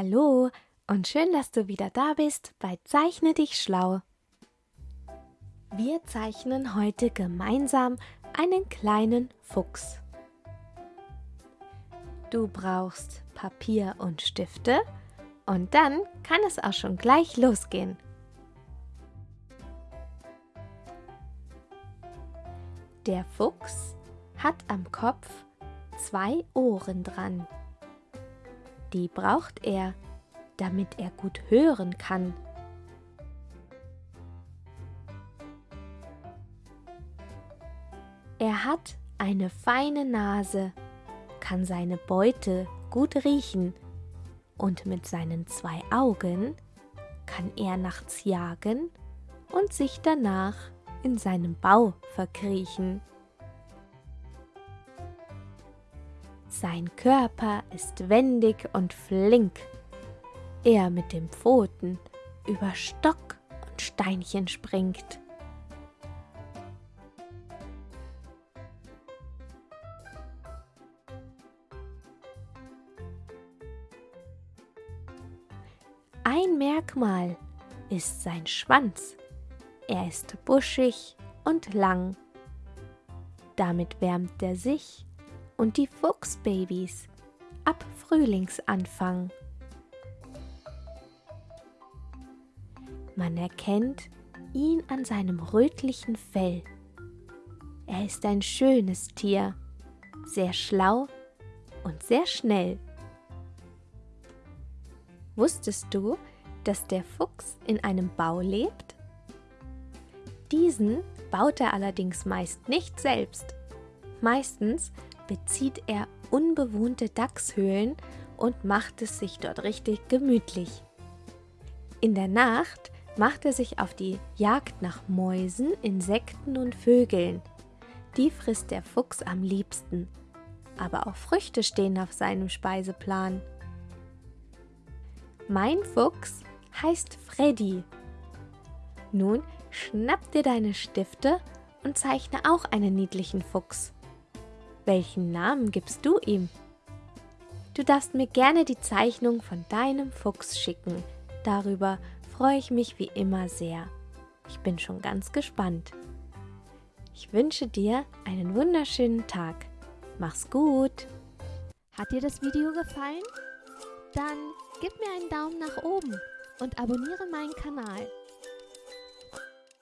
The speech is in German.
Hallo und schön, dass du wieder da bist bei Zeichne dich schlau. Wir zeichnen heute gemeinsam einen kleinen Fuchs. Du brauchst Papier und Stifte und dann kann es auch schon gleich losgehen. Der Fuchs hat am Kopf zwei Ohren dran. Die braucht er, damit er gut hören kann. Er hat eine feine Nase, kann seine Beute gut riechen und mit seinen zwei Augen kann er nachts jagen und sich danach in seinem Bau verkriechen. Sein Körper ist wendig und flink. Er mit den Pfoten über Stock und Steinchen springt. Ein Merkmal ist sein Schwanz. Er ist buschig und lang. Damit wärmt er sich und die Fuchsbabys ab Frühlingsanfang. Man erkennt ihn an seinem rötlichen Fell. Er ist ein schönes Tier, sehr schlau und sehr schnell. Wusstest du, dass der Fuchs in einem Bau lebt? Diesen baut er allerdings meist nicht selbst. Meistens bezieht er unbewohnte Dachshöhlen und macht es sich dort richtig gemütlich. In der Nacht macht er sich auf die Jagd nach Mäusen, Insekten und Vögeln. Die frisst der Fuchs am liebsten. Aber auch Früchte stehen auf seinem Speiseplan. Mein Fuchs heißt Freddy. Nun schnapp dir deine Stifte und zeichne auch einen niedlichen Fuchs. Welchen Namen gibst du ihm? Du darfst mir gerne die Zeichnung von deinem Fuchs schicken. Darüber freue ich mich wie immer sehr. Ich bin schon ganz gespannt. Ich wünsche dir einen wunderschönen Tag. Mach's gut. Hat dir das Video gefallen? Dann gib mir einen Daumen nach oben und abonniere meinen Kanal.